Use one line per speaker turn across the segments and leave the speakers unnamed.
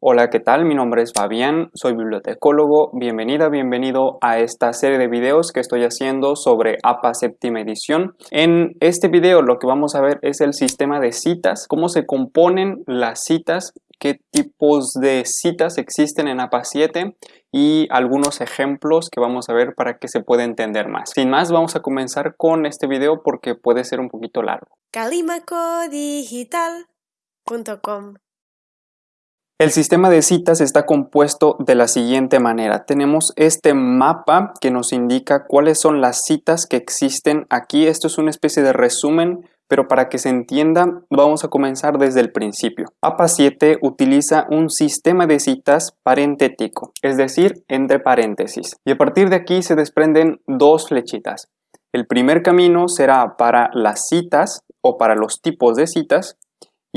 Hola, ¿qué tal? Mi nombre es Fabián, soy bibliotecólogo. Bienvenida, bienvenido a esta serie de videos que estoy haciendo sobre APA séptima edición. En este video lo que vamos a ver es el sistema de citas, cómo se componen las citas, qué tipos de citas existen en APA 7 y algunos ejemplos que vamos a ver para que se pueda entender más. Sin más, vamos a comenzar con este video porque puede ser un poquito largo.
calimacodigital.com
El sistema de citas está compuesto de la siguiente manera. Tenemos este mapa que nos indica cuáles son las citas que existen aquí. Esto es una especie de resumen, pero para que se entienda vamos a comenzar desde el principio. APA 7 utiliza un sistema de citas parentético, es decir, entre paréntesis. Y a partir de aquí se desprenden dos flechitas. El primer camino será para las citas o para los tipos de citas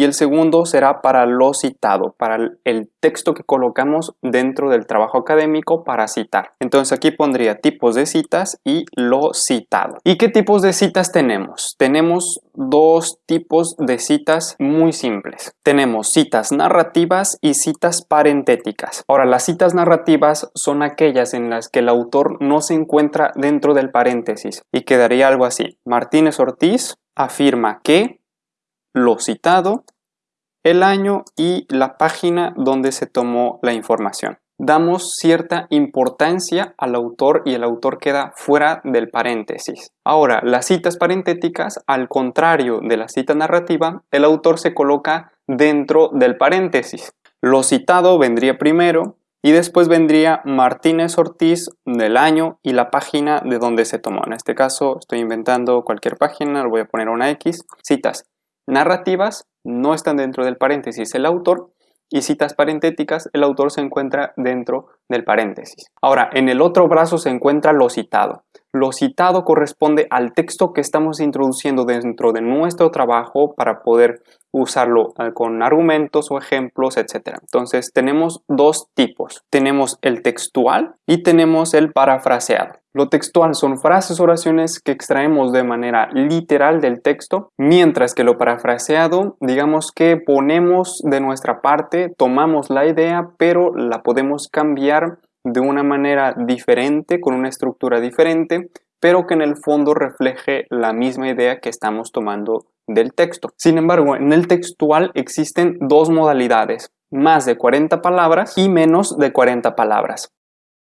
y el segundo será para lo citado, para el texto que colocamos dentro del trabajo académico para citar. Entonces aquí pondría tipos de citas y lo citado. ¿Y qué tipos de citas tenemos? Tenemos dos tipos de citas muy simples. Tenemos citas narrativas y citas parentéticas. Ahora, las citas narrativas son aquellas en las que el autor no se encuentra dentro del paréntesis y quedaría algo así. Martínez Ortiz afirma que lo citado, el año y la página donde se tomó la información. Damos cierta importancia al autor y el autor queda fuera del paréntesis. Ahora, las citas parentéticas, al contrario de la cita narrativa, el autor se coloca dentro del paréntesis. Lo citado vendría primero y después vendría Martínez Ortiz del año y la página de donde se tomó. En este caso estoy inventando cualquier página, le voy a poner una X. Citas narrativas no están dentro del paréntesis el autor y citas parentéticas el autor se encuentra dentro del paréntesis. Ahora, en el otro brazo se encuentra lo citado. Lo citado corresponde al texto que estamos introduciendo dentro de nuestro trabajo para poder usarlo eh, con argumentos o ejemplos, etc. Entonces tenemos dos tipos. Tenemos el textual y tenemos el parafraseado. Lo textual son frases oraciones que extraemos de manera literal del texto, mientras que lo parafraseado, digamos que ponemos de nuestra parte, tomamos la idea, pero la podemos cambiar de una manera diferente, con una estructura diferente, pero que en el fondo refleje la misma idea que estamos tomando del texto. Sin embargo, en el textual existen dos modalidades, más de 40 palabras y menos de 40 palabras.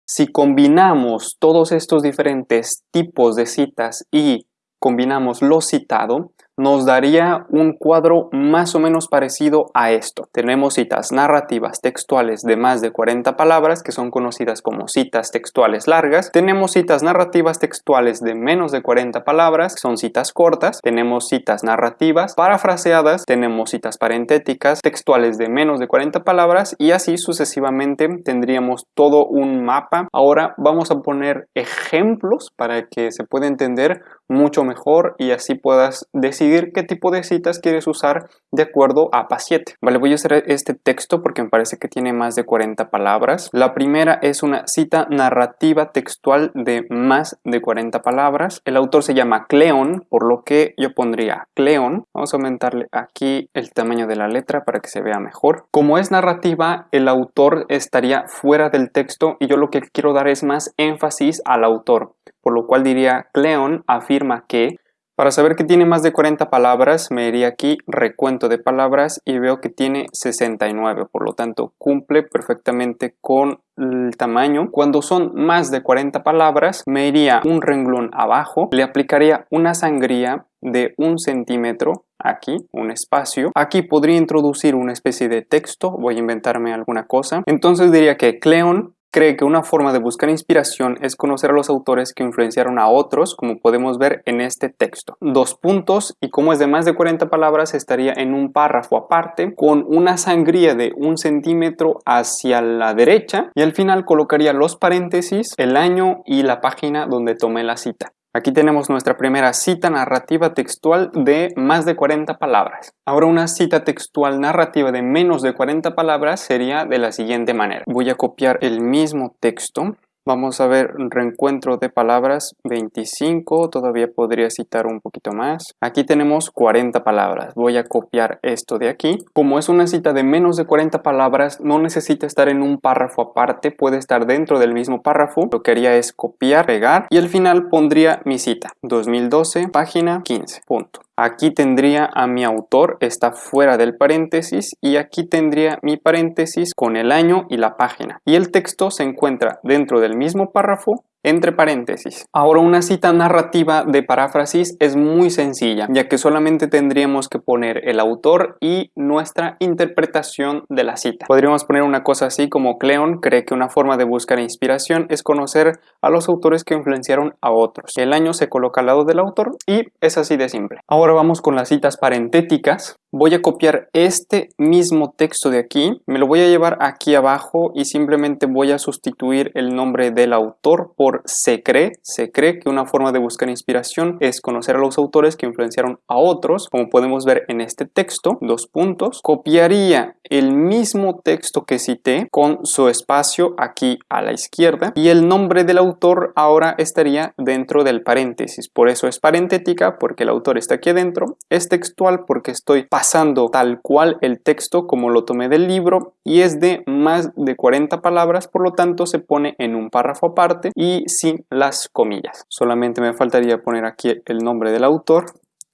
Si combinamos todos estos diferentes tipos de citas y combinamos lo citado, nos daría un cuadro más o menos parecido a esto. Tenemos citas narrativas textuales de más de 40 palabras, que son conocidas como citas textuales largas. Tenemos citas narrativas textuales de menos de 40 palabras, que son citas cortas. Tenemos citas narrativas parafraseadas. Tenemos citas parentéticas textuales de menos de 40 palabras y así sucesivamente tendríamos todo un mapa. Ahora vamos a poner ejemplos para que se pueda entender mucho mejor y así puedas decidir qué tipo de citas quieres usar de acuerdo a PA 7. Vale, voy a hacer este texto porque me parece que tiene más de 40 palabras. La primera es una cita narrativa textual de más de 40 palabras. El autor se llama Cleon, por lo que yo pondría Cleon. Vamos a aumentarle aquí el tamaño de la letra para que se vea mejor. Como es narrativa, el autor estaría fuera del texto y yo lo que quiero dar es más énfasis al autor por lo cual diría Cleon afirma que para saber que tiene más de 40 palabras me iría aquí recuento de palabras y veo que tiene 69 por lo tanto cumple perfectamente con el tamaño cuando son más de 40 palabras me iría un renglón abajo le aplicaría una sangría de un centímetro aquí, un espacio. Aquí podría introducir una especie de texto, voy a inventarme alguna cosa. Entonces diría que Cleon cree que una forma de buscar inspiración es conocer a los autores que influenciaron a otros, como podemos ver en este texto. Dos puntos, y como es de más de 40 palabras, estaría en un párrafo aparte, con una sangría de un centímetro hacia la derecha, y al final colocaría los paréntesis, el año y la página donde tomé la cita. Aquí tenemos nuestra primera cita narrativa textual de más de 40 palabras. Ahora una cita textual narrativa de menos de 40 palabras sería de la siguiente manera. Voy a copiar el mismo texto Vamos a ver reencuentro de palabras 25, todavía podría citar un poquito más. Aquí tenemos 40 palabras, voy a copiar esto de aquí. Como es una cita de menos de 40 palabras, no necesita estar en un párrafo aparte, puede estar dentro del mismo párrafo. Lo que haría es copiar, pegar y al final pondría mi cita, 2012, página 15, punto. Aquí tendría a mi autor, está fuera del paréntesis y aquí tendría mi paréntesis con el año y la página. Y el texto se encuentra dentro del mismo párrafo entre paréntesis. Ahora una cita narrativa de paráfrasis es muy sencilla, ya que solamente tendríamos que poner el autor y nuestra interpretación de la cita. Podríamos poner una cosa así como Cleon cree que una forma de buscar inspiración es conocer a los autores que influenciaron a otros. El año se coloca al lado del autor y es así de simple. Ahora vamos con las citas parentéticas. Voy a copiar este mismo texto de aquí, me lo voy a llevar aquí abajo y simplemente voy a sustituir el nombre del autor por se cree. Se cree que una forma de buscar inspiración es conocer a los autores que influenciaron a otros, como podemos ver en este texto, dos puntos. Copiaría el mismo texto que cité con su espacio aquí a la izquierda y el nombre del autor ahora estaría dentro del paréntesis, por eso es parentética porque el autor está aquí adentro, es textual porque estoy pasando tal cual el texto como lo tomé del libro y es de más de 40 palabras, por lo tanto se pone en un párrafo aparte y sin las comillas. Solamente me faltaría poner aquí el nombre del autor,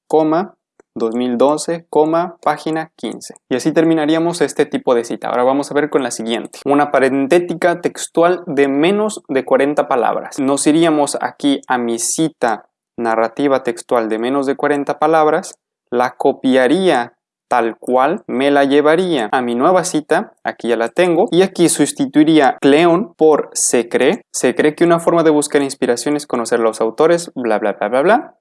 coma, 2012, coma, página 15. Y así terminaríamos este tipo de cita. Ahora vamos a ver con la siguiente. Una parentética textual de menos de 40 palabras. Nos iríamos aquí a mi cita narrativa textual de menos de 40 palabras la copiaría tal cual, me la llevaría a mi nueva cita, aquí ya la tengo, y aquí sustituiría Cleon por se cree. Se cree que una forma de buscar inspiración es conocer los autores, bla bla bla bla bla.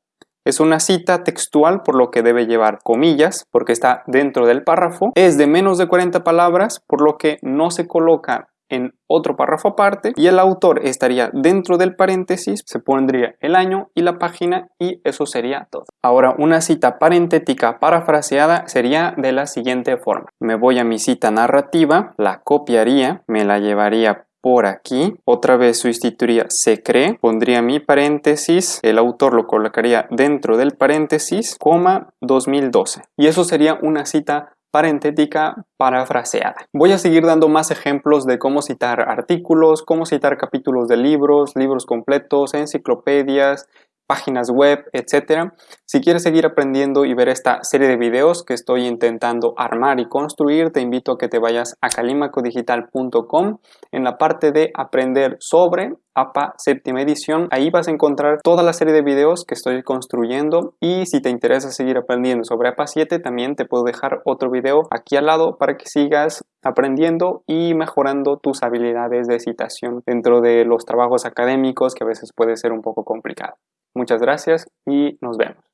Es una cita textual por lo que debe llevar comillas porque está dentro del párrafo. Es de menos de 40 palabras por lo que no se coloca en otro párrafo aparte y el autor estaría dentro del paréntesis, se pondría el año y la página y eso sería todo. Ahora una cita parentética parafraseada sería de la siguiente forma. Me voy a mi cita narrativa, la copiaría, me la llevaría por aquí, otra vez sustituiría se cree, pondría mi paréntesis, el autor lo colocaría dentro del paréntesis, coma 2012 y eso sería una cita parentética parafraseada. Voy a seguir dando más ejemplos de cómo citar artículos, cómo citar capítulos de libros, libros completos, enciclopedias, páginas web, etcétera. Si quieres seguir aprendiendo y ver esta serie de videos que estoy intentando armar y construir, te invito a que te vayas a calimacodigital.com en la parte de aprender sobre APA séptima edición. Ahí vas a encontrar toda la serie de videos que estoy construyendo y si te interesa seguir aprendiendo sobre APA 7 también te puedo dejar otro video aquí al lado para que sigas aprendiendo y mejorando tus habilidades de citación dentro de los trabajos académicos que a veces puede ser un poco complicado. Muchas gracias y nos vemos.